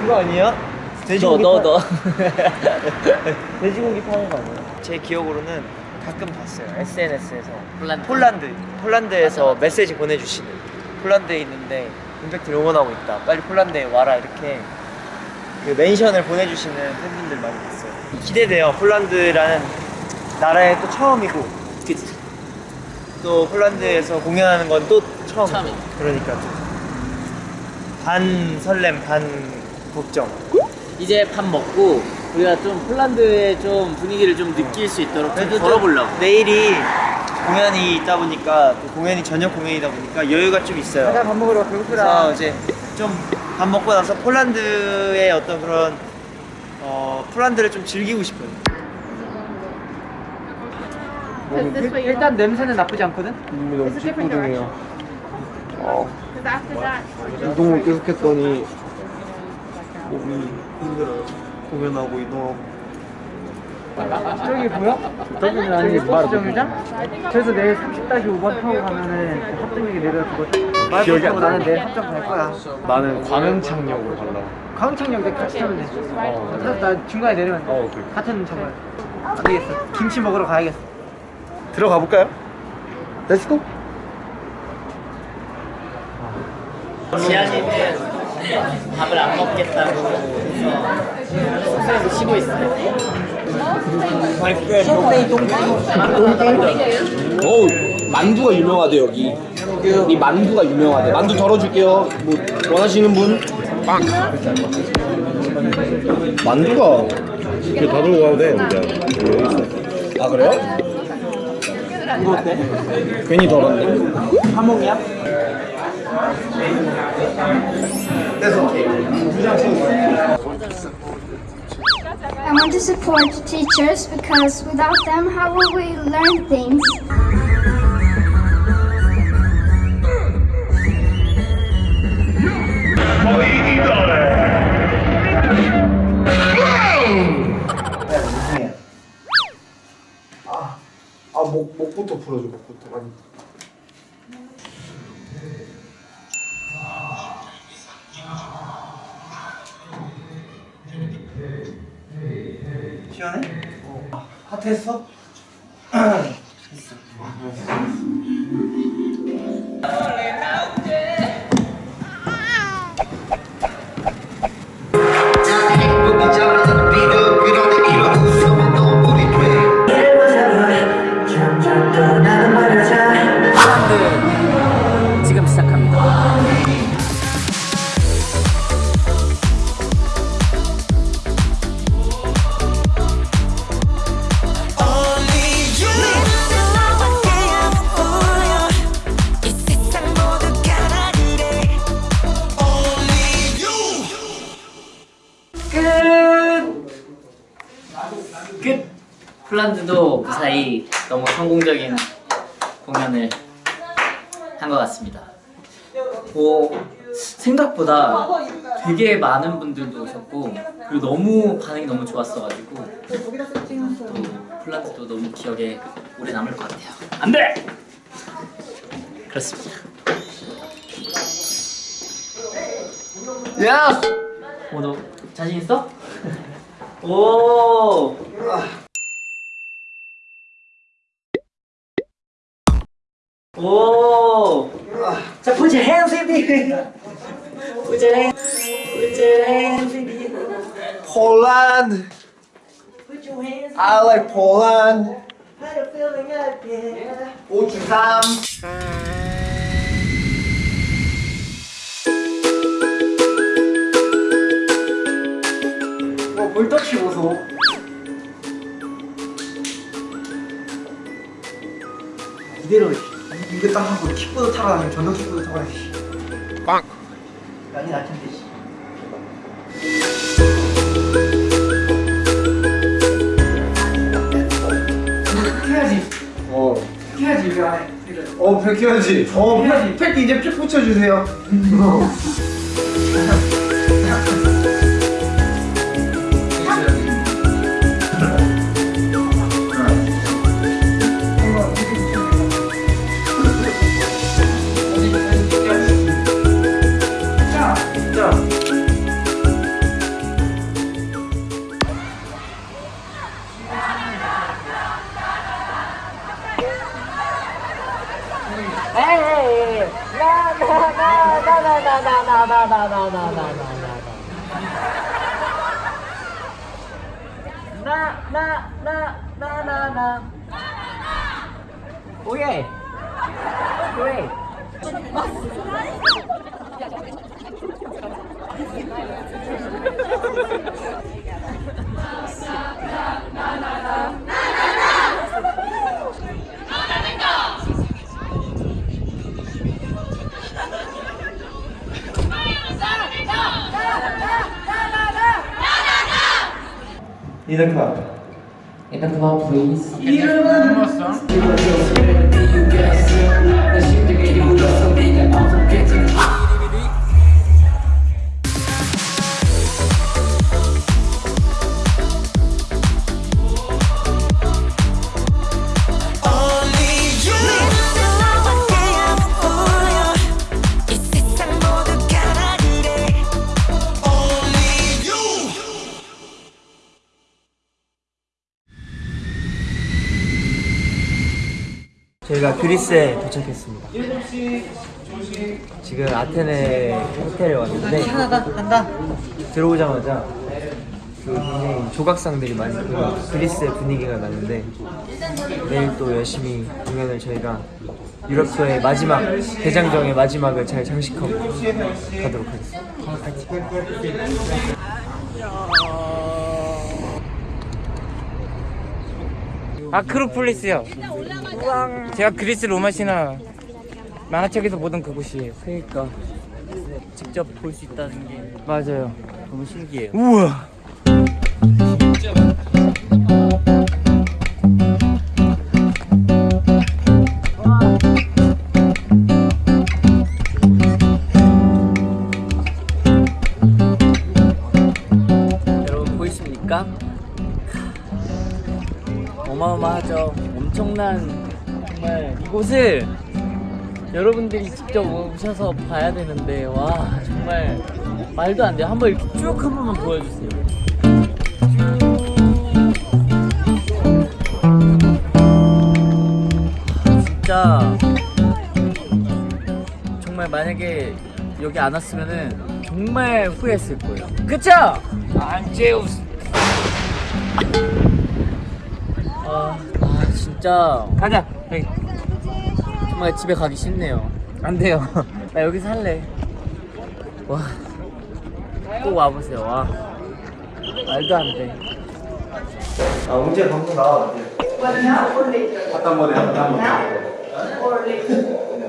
그거 아니야? 돼지고기 너, 너, 파- 너. 돼지고기 파는 거 아니야? 제 기억으로는 가끔 봤어요 SNS에서 폴란드. 폴란드 폴란드에서 메시지 보내주시는 폴란드에 있는데 임팩트를 응원하고 있다 빨리 폴란드에 와라 이렇게 그 mention을 보내주시는 팬분들 많이 봤어요 기대돼요 폴란드라는 나라에 또 처음이고 그치. 또 폴란드에서 공연하는 건 또 처음 처음이죠. 그러니까 반 설렘 반 걱정 이제 밥 먹고 우리가 좀 폴란드의 좀 분위기를 좀 느낄 수 있도록 좀좀 걸어보려고. 내일이 공연이 있다 보니까 또 공연이 저녁 공연이다 보니까 여유가 좀 있어요 밥 먹으러 그래서 배고프다. 이제 좀 밥 먹고 나서 폴란드의 어떤 그런 어 폴란드를 좀 즐기고 싶어요. 일- 일단 냄새는 나쁘지 않거든. 이미 너무 찌뿌둥해요. 어, Because after that, 이동을 계속 했더니 몸이 힘들어요. 공연하고 이동하고. 저기 보여? 저기는 아니 버스 정류장? 그래서 내일 30-5번 타고 가면은 합정역에 내려주거든. 기억이 안 나. 나는 내일 합정 갈 거야. 나는 광흥창역으로 가려고. 광창역 내 같이 타면 돼. 어, 그래서 나 중간에 내리면 돼. 어, 그래. 같은 정말. 안 되겠어. 김치 먹으러 가야겠어. 들어가 볼까요? Let's go. 지한이는 밥을 안 먹겠다고 해서 숙소에서 쉬고 있어요. 어우 만두가 유명하대 여기 이 만두가 유명하대 만두 덜어줄게요 뭐 원하시는 분? 빵 만두가 이렇게 다 들고 가도 돼, 우리야. 아 그래요? 이거 어때? 괜히 덜었네 하몽이야? I want to support teachers because without them, how will we learn things? 아, 목, 목부터 풀어줘, 목부터. 많이. 어. 핫했어? 폴란드도 그 사이 너무 성공적인 공연을 한 것 같습니다. 오, 생각보다 되게 많은 분들도 오셨고 그리고 너무 반응이 너무 좋았어가지고 또 폴란드도 너무 기억에 오래 남을 것 같아요. 안 돼! 그렇습니다. 야! 오, 너 자신 있어? 오! 오! 자, put your hands in the air. Put your hands, put your hands in the air. Poland. Put your hands I like Poland. How you feeling there? 593. 뭐 볼터치 보소. 이대로 이거 딱 하고 킥보드 타러 다니면 전동 킥보드 타고 다니지. 빵. 난이 낮춘데 씨. 해야지. 어, 해야지 여기 안에. 이래. 어, 팩 해야지. 어, 해야지. 팩 이제 쭉 붙여주세요. 이렇게 In the club, please. 이 저희가 그리스에 도착했습니다. 지금 아테네 호텔에 왔는데 들어오자마자 그 굉장히 조각상들이 많이 보이고 그리스의 분위기가 나는데 내일 또 열심히 공연을 저희가 유럽 투어의 마지막 대장정의 마지막을 잘 장식하고 가도록 하겠습니다. 아크로폴리스요 제가 그리스 로마 신화 만화책에서 보던 그곳이에요 그러니까. 직접 볼 수 있다는 게 맞아요. 너무 신기해요. 우와. 여러 정말 이곳을 여러분들이 직접 오셔서 봐야 되는데 와 정말 말도 안 돼요. 한번 이렇게 쭉 한 번만 보여주세요. 진짜 정말 만약에 여기 안 왔으면은 정말 후회했을 거예요. 그쵸? 안제우스. 아, 아 진짜 가자 정말 집에 가기 싫네요. 안 돼요 나 여기서 살래. 와, 꼭 와보세요. 와, 말도 안 돼. 아, 웅재 방송 나와.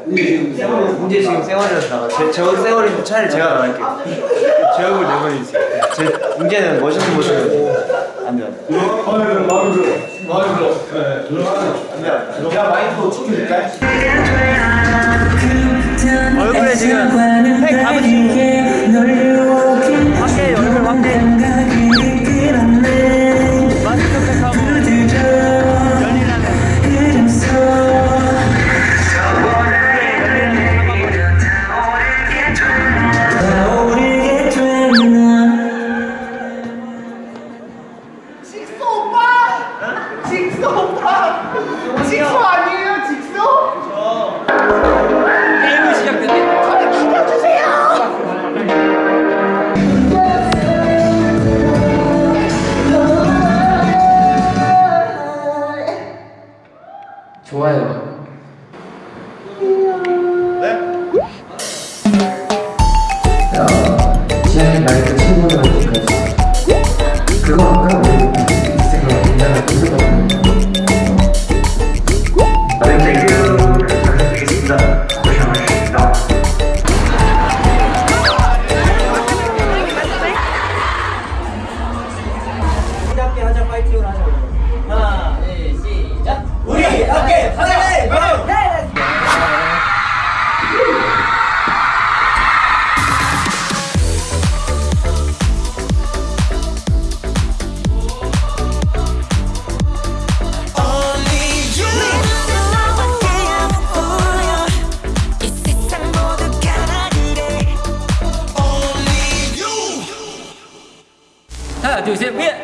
웅재 지금 쌩얼이라서 나가. 제, 저 쌩얼인데 차라리 제가 나갈게요. 제 얼굴. 제 웅재는 멋있는 모습을 안돼 요. 얼굴에 지금 팩 감으시고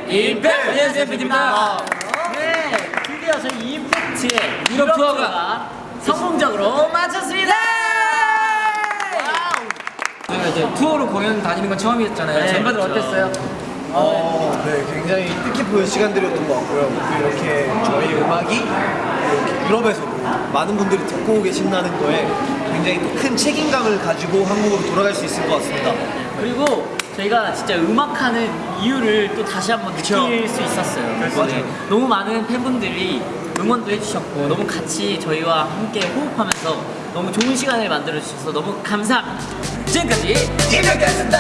임팩트! 안녕하세요, PD입니다. 네, 드디어 저희 임팩트의 유럽 투어가 성공적으로 마쳤습니다! 이제 투어로 공연 다니는 건 처음이었잖아요. 네, 멤버들 그렇죠. 어땠어요? 어, 네, 굉장히 뜻깊은 시간들이었던 것 같고요. 또 이렇게 저희 음악이 이렇게 유럽에서도 많은 분들이 듣고 계신다는 거에 굉장히 또큰 책임감을 가지고 한국으로 돌아갈 수 있을 것 같습니다. 그리고 저희가 진짜 음악하는 이유를 또 다시 한번 느낄 수 있었어요. 맞아요. 너무 많은 팬분들이 응원도 해주셨고 너무 같이 저희와 함께 호흡하면서 너무 좋은 시간을 만들어 주셔서 너무 감사합니다. 지금까지 김혁이었습니다.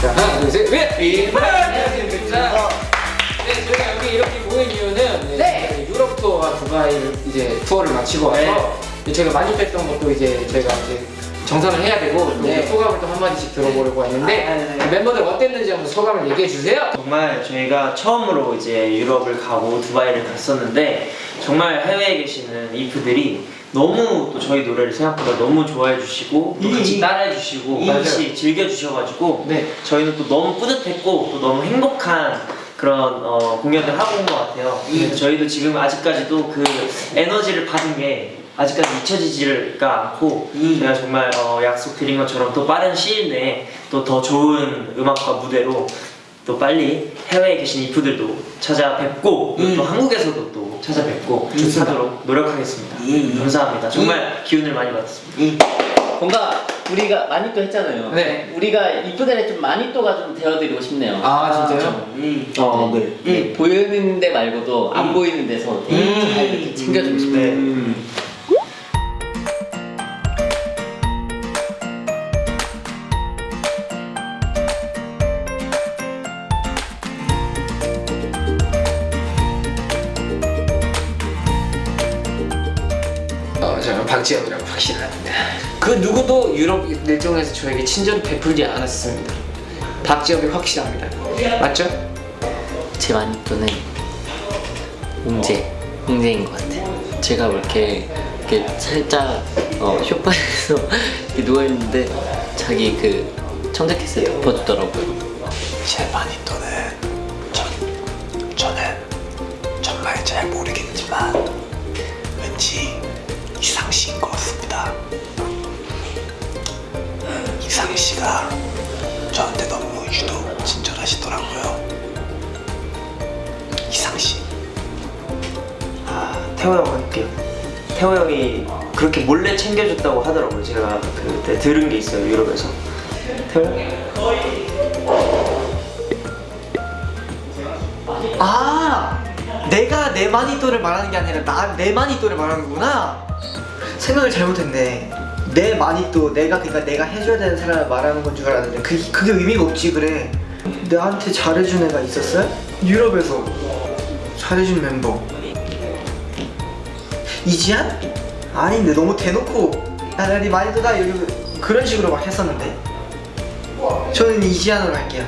자, 하나, 둘, 셋, 넷! 안녕하십니까. 네, 저희가 여기 이렇게 모인 이유는 네. 유럽 투어와 두바이 이제 투어를 마치고 와서 이제 저희가 만족했던 것도 이제 저희가 이제 정산을 해야 되고 또 네. 소감을 또 한마디씩 들어보려고 했는데 멤버들 어땠는지 한번 소감을 얘기해 주세요. 정말 저희가 처음으로 이제 유럽을 가고 두바이를 갔었는데 정말 해외에 계시는 이프들이 너무 또 저희 노래를 생각보다 너무 좋아해 주시고 또 같이 따라해 주시고 같이 즐겨 주셔가지고 네. 저희는 또 너무 뿌듯했고 또 너무 행복한 그런 어, 공연을 하고 온 것 같아요. 그래서 저희도 지금 아직까지도 그 에너지를 받은 게 아직까지 잊혀지지가 않고 제가 정말 어, 약속드린 것처럼 또 빠른 시일 내에 또 더 좋은 음악과 무대로 또 빨리 해외에 계신 이프들도 찾아뵙고 또 한국에서도 또 찾아뵙고 하도록 노력하겠습니다. 감사합니다. 정말 기운을 많이 받았습니다. 뭔가 우리가 많이 또 했잖아요. 네. 우리가 이쁘들의 좀 많이 또가 좀 되어드리고 싶네요. 아, 진짜요? 어, 네. 네, 보이는 데 말고도 안 보이는 데서 되게 잘 이렇게 챙겨주고 싶어요. 네. 어, 저는 박지영이라고 확신합니다. 그 누구도 유럽 일정에서 저에게 친절을 베풀지 않았습니다. 박지영이 확실합니다. 맞죠? 제 마니또는 웅재, 웅재인 것 같아요. 제가 뭐 이렇게, 이렇게 살짝 어, 쇼파에서 이렇게 누워있는데 자기 그 청자켓을 덮어주더라고요. 제 마니또는 전, 저는 정말 잘 모르겠지만 왠지 이상 씨인 것 같습니다. 이상 씨가 저한테 너무 유독 친절하시더라고요. 이상 씨. 아, 태호 형 할게요. 태호 형이 그렇게 몰래 챙겨줬다고 하더라고요. 제가 그때 들은 게 있어요, 유럽에서. 태호 형? 아 내가 내 마니또를 말하는 게 아니라 나 내 마니또를 말하는 거구나 생각을 잘못했네 내 마니또 내가 그러니까 내가 해줘야 되는 사람을 말하는 건 줄 알았는데 그, 그게 의미가 없지 그래. 나한테 잘해준 애가 있었어요? 유럽에서 잘해준 멤버. 이지한? 아닌데 너무 대놓고 야나네 마니또다 이러고 그런 식으로 막 했었는데. 저는 이지한으로 할게요.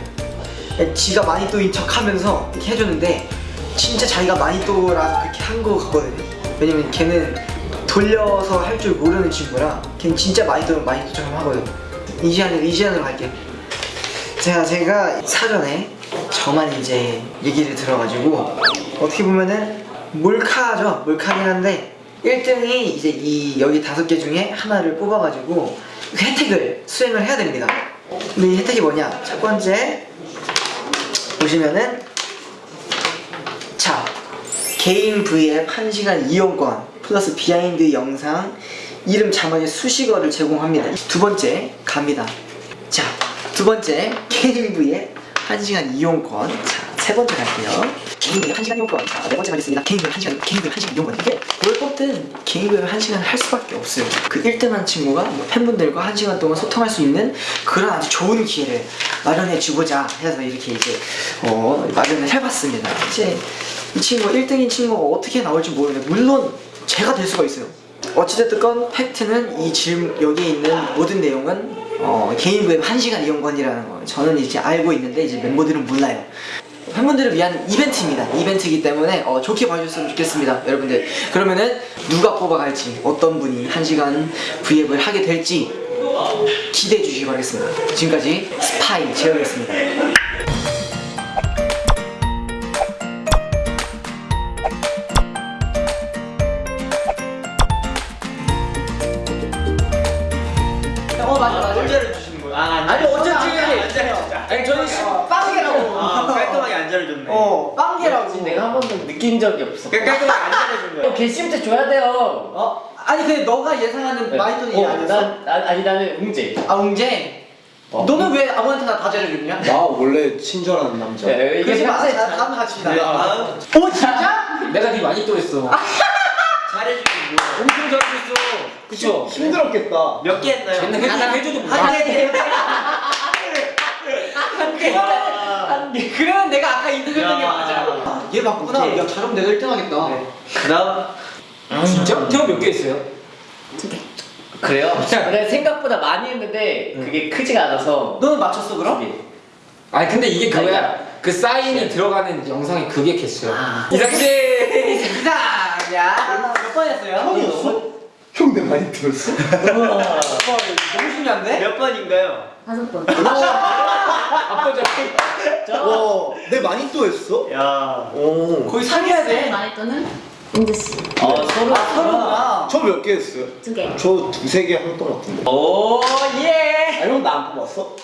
지가 마니또인 척 하면서 이렇게 해줬는데 진짜 자기가 마니또라서 그렇게 한 거 같거든요. 왜냐면 걔는 돌려서 할 줄 모르는 친구라 걔는 진짜 마니또는 마니또처럼 하거든. 이지한은 이지한으로 할게요 제가 제가 사전에 저만 이제 얘기를 들어가지고 어떻게 보면은 몰카죠. 몰카긴 한데 1등이 이제 이 여기 다섯 개 중에 하나를 뽑아가지고 그 혜택을 수행을 해야 됩니다. 근데 이 혜택이 뭐냐? 첫 번째 보시면은 자 개인 V앱 1시간 이용권 플러스 behind 영상 이름 자막의 수식어를 제공합니다. 두 번째 갑니다. 자 두 번째 V앱 1시간 이용권. 자 세 번째 갈게요. 개인 V앱 1시간 이용권. 자 네 번째 가겠습니다. 개인 V앱 1시간 개인 V앱 1시간 이용권. 이게 뭘 뽑든 개인 V앱 1시간 할 수밖에 없어요. 그 1등한 친구가 뭐 팬분들과 1시간 동안 소통할 수 있는 그런 아주 좋은 기회를 마련해 주고자 해서 이렇게 이제 어, 마련을 해봤습니다. 이제 이 친구 1등인 친구가 어떻게 나올지 모르는데 물론 제가 될 수가 있어요. 어찌됐든 건 팩트는 이 질문 여기에 있는 모든 내용은 어, 개인 부앱 1시간 이용권이라는 거 저는 이제 알고 있는데 이제 멤버들은 몰라요. 팬분들을 위한 이벤트입니다. 이벤트이기 때문에 어, 좋게 봐주셨으면 좋겠습니다 여러분들. 그러면은 누가 뽑아갈지 어떤 분이 1시간 V앱을 하게 될지 기대해 주시기 바라겠습니다. 지금까지 스파이 제어였습니다 개심때 줘야 돼요. 어? 아니 근데 너가 예상하는 마이톤이 어, 아니었어? 난, 난 아니 나는 웅재. 아 웅재? 너는 왜 아무한테나 다 잘해줬냐? 나 원래 친절한 남자. 네, 이게 그러지 마. 평소에 다- 잘- 다음 같이 네, 나. 다음 오 진짜? 내가 네 많이 또 했어. 뭐야? 엄청 잘했어. 그쵸? 힘들었겠다. 몇개 했나요? 쟤는 해줘, 해줘도 못 한 개. 한 개. 그러면 내가 아까 2등 했던 게 야. 맞아. 얘 맞구나. 오케이. 야 잘하면 내가 1등 하겠다. 그다음 아, 진짜? 태호 몇개 했어요? 그래요? 근데 생각보다 많이 했는데 그게 크지가 않아서 너는 맞췄어 그럼? 아니 근데 이게 그거야. 그 사인이 들어가는 영상이 그게 개수야. 아. 이상재! 이상. 야. 몇 번 했어요? 형이었어? 형 내 많이 들었어? 너무 중요한데? 몇 번인가요? 다섯 번. 아빠 저 와, 내 많이 또 했어? 야. 오. 거의 상해야 돼. 많이 또는 은재 씨. 어 서로 서로구나. 저 몇 개 했어요? 두 개. 저 두세 개 한 것 같은데. 오 예. 아, 형나안 뽑았어?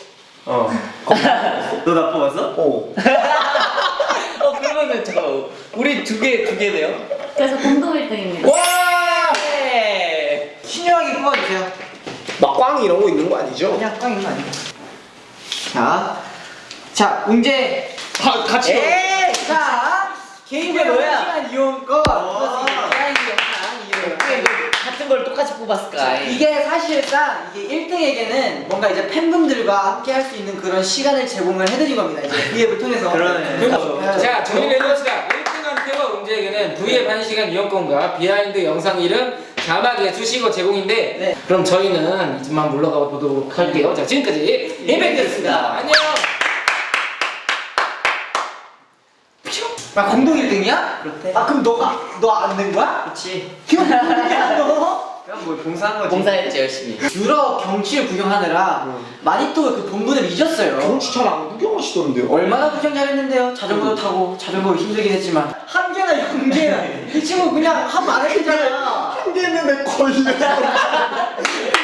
어. 너나 뽑았어? 어. 어 그러면은 저 우리 두 개 두 개네요. 그래서 공동 1등입니다. 와. 예. 신중하게 뽑아주세요. 막 꽝 이런 거 있는 거 아니죠? 그냥 꽝인 거 아니야? 자, 자, 웅재. 아, 같이. 에이, 자, 개인별 뭐야? 시간 이용권 플러스 이제 behind 영상 이용. 같은 걸 똑같이 뽑았을까? 이게 사실상 이게 1등에게는 뭔가 이제 팬분들과 함께 할 수 있는 그런 시간을 제공을 해드린 겁니다. 이제 V앱을 통해서. 그러네. 자 정리를 해봅시다 1등한 태호 웅재에게는 V앱 1시간 이용권과 비하인드 영상 이름 자막에 수식어 제공인데 네. 그럼 저희는 이만 물러가 보도록 할게요 자 지금까지 이벤트였습니다 안녕 아, 공동 1등이야? 그렇대. 아, 그럼 너가 너안낸 거야? 그렇지. 이거 뭐야, 너? 그냥 뭐 봉사한 거지. 봉사했지 열심히. 유럽 경치를 구경하느라 많이 또 그 본분을 잊었어요. 경치 잘 안 구경하시던데요? 얼마나 구경 잘했는데요. 자전거도 타고 자전거 힘들긴 했지만 한 개나 영 개나 이 친구 그냥 하면 안 했잖아. 한 개는 내 걸렸어.